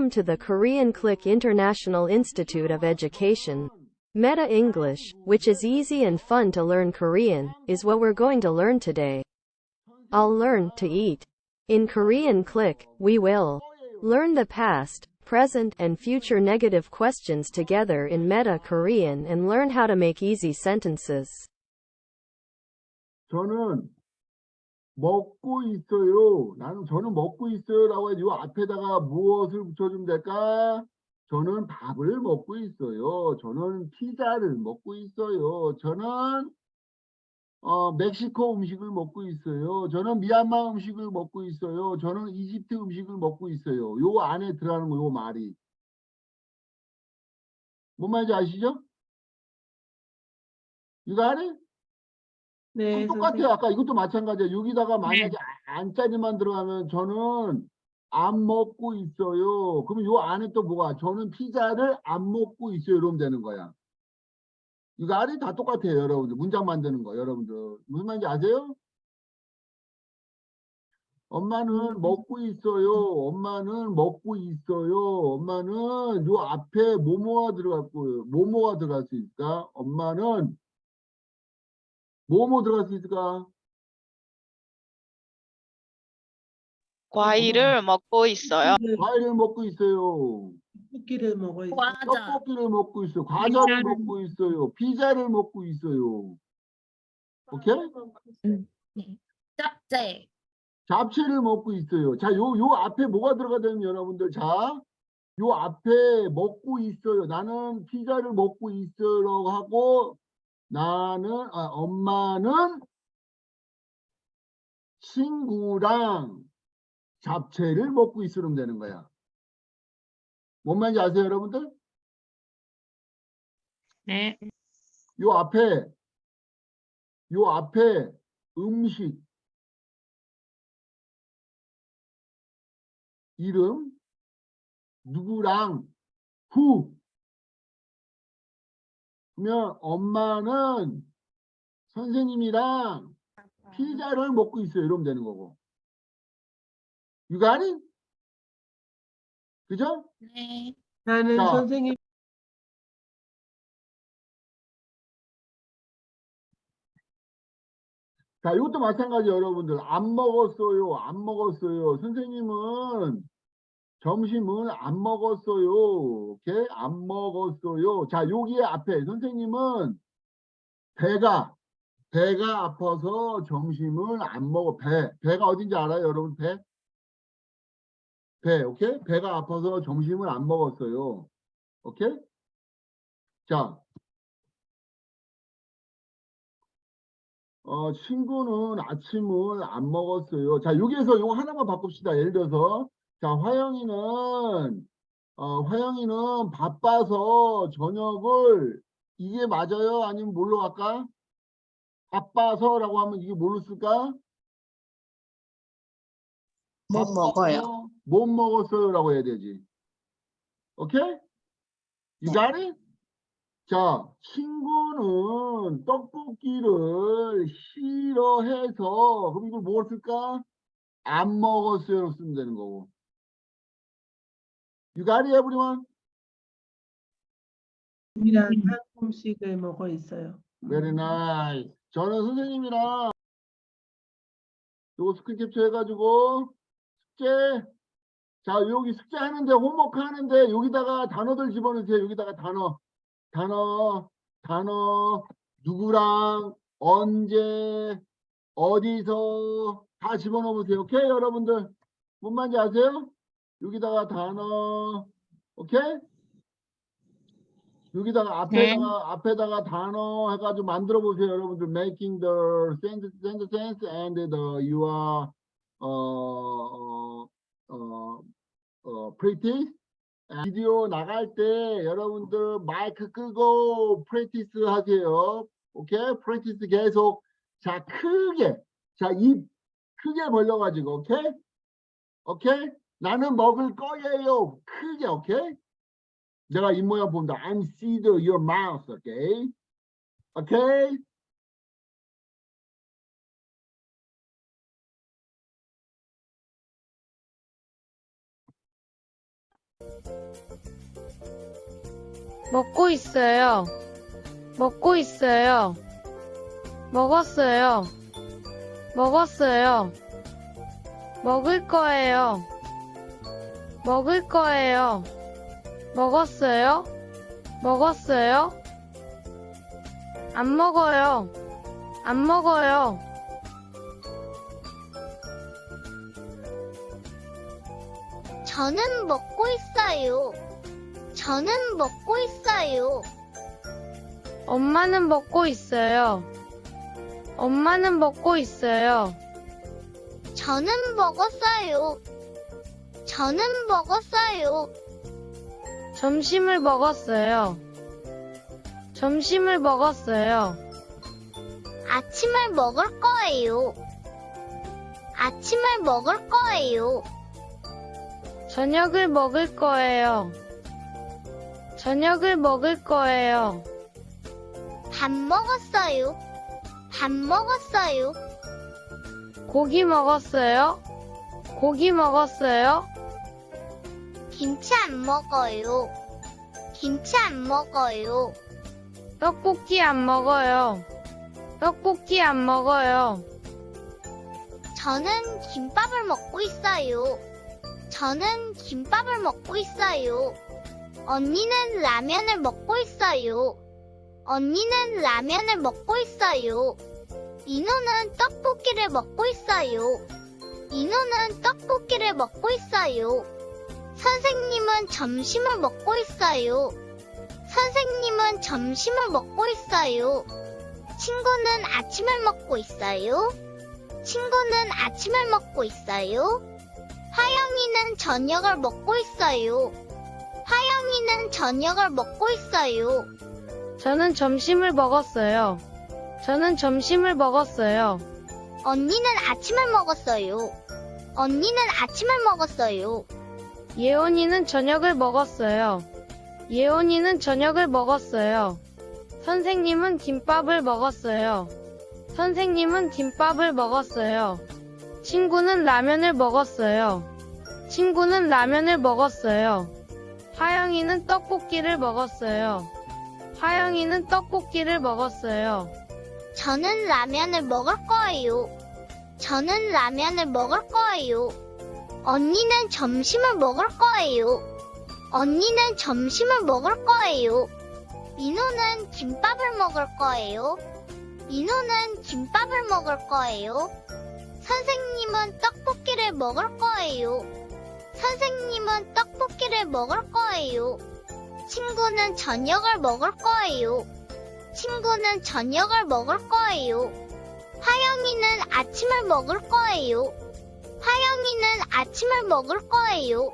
Welcome to the Korean Click International Institute of Education. Meta English, which is easy and fun to learn Korean, is what we're going to learn today. I'll learn to eat. In Korean Click, we will learn the past, present, and future negative questions together in Meta Korean and learn how to make easy sentences. 저는 먹고 있어요. 나는 저는 먹고 있어요라고 해요 앞에다가 무엇을 붙여주면 될까? 저는 밥을 먹고 있어요. 저는 피자를 먹고 있어요. 저는 어, 멕시코 음식을 먹고 있어요. 저는 미얀마 음식을 먹고 있어요. 저는 이집트 음식을 먹고 있어요. 요 안에 들어가는 거, 요 말이. 뭔 말인지 아시죠? 이거 안에? 네, 똑같아요. 아까 이것도 마찬가지예요. 여기다가 만약에 네. 안짜리만 들어가면 저는 안 먹고 있어요. 그러면 요 안에 또 뭐가? 저는 피자를 안 먹고 있어요. 이러면 되는 거야. 이거 안에 다 똑같아요. 여러분들. 문장 만드는 거. 여러분들. 무슨 말인지 아세요? 엄마는 음. 먹고 있어요. 엄마는 먹고 있어요. 엄마는 요 앞에 뭐뭐가 들어갔고요. 뭐뭐가 들어갈 수 있을까? 엄마는 뭐뭐 들어갈 수 있을까? 과일을 먹고 있어요. 과일을 먹고 있어요. 떡볶이를 먹어 있어. 과자, 떡볶이를 먹고 있어요. 과자를 피자를 먹고 있어요. 피자를 먹고 있어요. 오케이? 짭제, 잡채를 먹고 있어요. 자, 요, 요 앞에 뭐가 들어가냐면 여러분들, 자, 요 앞에 먹고 있어요. 나는 피자를 먹고 있어라고 하고, 나는, 아, 엄마는 친구랑 잡채를 먹고 있으면 되는 거야. 뭔 말인지 아세요, 여러분들? 네. 요 앞에, 요 앞에 음식, 이름, 누구랑, 후. 그러면 엄마는 선생님이랑 피자를 먹고 있어요. 이러면 되는 거고. You got it? 그죠? 네, 나는 자. 선생님 자, 이것도 마찬가지 여러분들. 안 먹었어요. 안 먹었어요. 선생님은 점심은 안 먹었어요. 오케이? 안 먹었어요. 자, 여기 앞에 선생님은 배가 배가 아파서 점심을 안 먹어. 배. 배가 어딘지 알아요, 여러분? 배? 배. 오케이? 배가 아파서 점심을 안 먹었어요. 오케이? 자, 어, 친구는 아침을 안 먹었어요. 자, 여기에서 이거 하나만 바꿉시다. 예를 들어서, 자, 화영이는, 어, 화영이는 바빠서 저녁을, 이게 맞아요? 아니면 뭘로 갈까? 바빠서라고 하면 이게 뭘로 쓸까? 못 먹어요. 못 먹었어요라고 해야 되지. 오케이? You got it? 자, 친구는 떡볶이를 싫어해서 그럼 이걸 뭘 쓸까? 안 먹었어요 쓰면 되는 거고. You got it, everyone? 이랑 한국 음식을 먹어 있어요. Very nice. 저는 선생님이랑 요거 스크린 캡처 해가지고 숙제 자 여기 숙제 하는데 홈워크 하는데 여기다가 단어들 집어넣으세요. 여기다가 단어 단어 단어 누구랑 언제 어디서 다 집어넣으세요. 오케이 여러분들 뭔 말인지 아세요? 여기다가 단어 오케이? 여기다가 앞에다가 앞에다가 단어 해가지고 만들어 보세요, 여러분들. Making the sentence, and the you are 어, 어, 어, 어, practice. 비디오 나갈 때 여러분들 마이크 끄고 프랙티스 하세요. 오케이? 프랙티스 계속 자 크게 자 입 크게 벌려 가지고 오케이? 오케이? 나는 먹을 거예요. 크게 오케이? 내가 입 모양 본다. I'm see the your mouth, okay? Okay? 먹고 있어요. 먹고 있어요. 먹었어요. 먹었어요. 먹을 거예요. 먹을 거예요. 먹었어요? 먹었어요? 안 먹어요. 안 먹어요. 저는 먹고 있어요. 저는 먹고 있어요. 엄마는 먹고 있어요. 엄마는 먹고 있어요. 저는 먹었어요. 저는 먹었어요. 점심을 먹었어요. 점심을 먹었어요. 아침을 먹을 거예요. 아침을 먹을 거예요. 저녁을 먹을 거예요. 저녁을 먹을 거예요. 밥 먹었어요. 밥 먹었어요. 고기 먹었어요? 고기 먹었어요? 김치 안 먹어요. 김치 안 먹어요. 떡볶이 안 먹어요. 떡볶이 안 먹어요. 저는 김밥을 먹고 있어요. 저는 김밥을 먹고 있어요. 언니는 라면을 먹고 있어요. 언니는 라면을 먹고 있어요. 민호는 떡볶이를 먹고 있어요. 민호는 떡볶이를 먹고 있어요. 선생님은 점심을 먹고 있어요. 선생님은 점심을 먹고 있어요. 친구는 아침을 먹고 있어요. 친구는 아침을 먹고 있어요. 화영이는 저녁을 먹고 있어요. 화영이는 저녁을 먹고 있어요. 저는 점심을 먹었어요. 저는 점심을 먹었어요. 언니는 아침을 먹었어요. 언니는 아침을 먹었어요. 예원이는 저녁을 먹었어요. 예원이는 저녁을 먹었어요. 선생님은 김밥을 먹었어요. 선생님은 김밥을 먹었어요. 친구는 라면을 먹었어요. 친구는 라면을 먹었어요. 화영이는 떡볶이를 먹었어요. 화영이는 떡볶이를 먹었어요. 저는 라면을 먹을 거예요. 저는 라면을 먹을 거예요. 언니는 점심을 먹을 거예요. 언니는 점심을 먹을 거예요. 민호는 김밥을 먹을 거예요. 민호는 김밥을 먹을 거예요. 선생님은 떡볶이를 먹을 거예요. 선생님은 떡볶이를 먹을 거예요. 친구는 저녁을 먹을 거예요. 친구는 저녁을 먹을 거예요. 화영이는 아침을 먹을 거예요. 화영이는 아침을 먹을 거예요.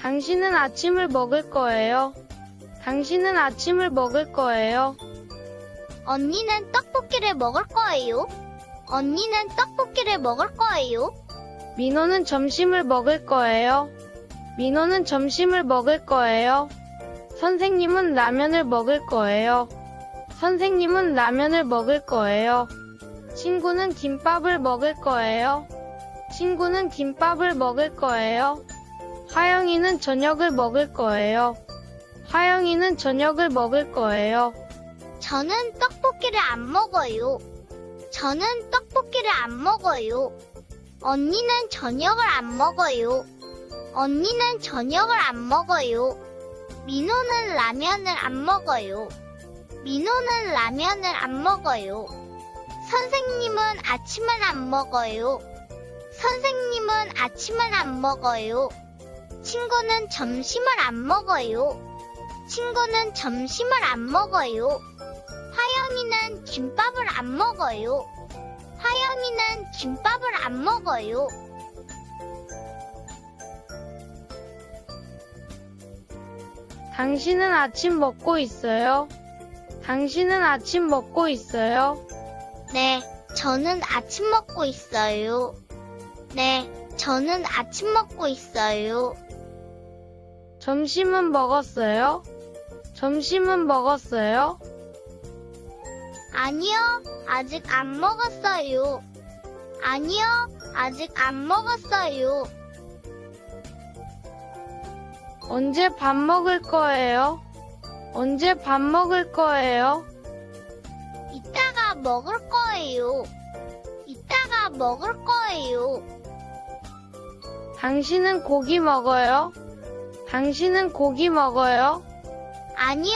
당신은 아침을 먹을 거예요. 당신은 아침을 먹을 거예요. 언니는 떡볶이를 먹을 거예요. 언니는 떡볶이를 먹을 거예요. 민호는 점심을 먹을 거예요. 민호는 점심을 먹을 거예요. 선생님은 라면을 먹을 거예요. 선생님은 라면을 먹을 거예요. 친구는 김밥을 먹을 거예요. 친구는 김밥을 먹을 거예요. 화영이는 저녁을 먹을 거예요. 화영이는 저녁을 먹을 거예요. 저는 떡볶이를 안 먹어요. 저는 떡볶이를 안 먹어요. 언니는 저녁을 안 먹어요. 언니는 저녁을 안 먹어요. 민호는 라면을 안 먹어요. 민호는 라면을 안 먹어요. 선생님은 아침을 안 먹어요. 선생님은 아침을 안 먹어요. 친구는 점심을 안 먹어요. 친구는 점심을 안 먹어요. 화영이는 김밥을 안 먹어요. 화영이는 김밥을 안 먹어요. 당신은 아침 먹고 있어요? 당신은 아침 먹고 있어요? 네, 저는 아침 먹고 있어요. 네, 저는 아침 먹고 있어요. 점심은 먹었어요? 점심은 먹었어요? 아니요, 아직 안 먹었어요. 아니요, 아직 안 먹었어요. 언제 밥 먹을 거예요? 언제 밥 먹을 거예요? 이따가 먹을 거예요. 이따가 먹을 거예요. 당신은 고기 먹어요? 당신은 고기 먹어요? 아니요,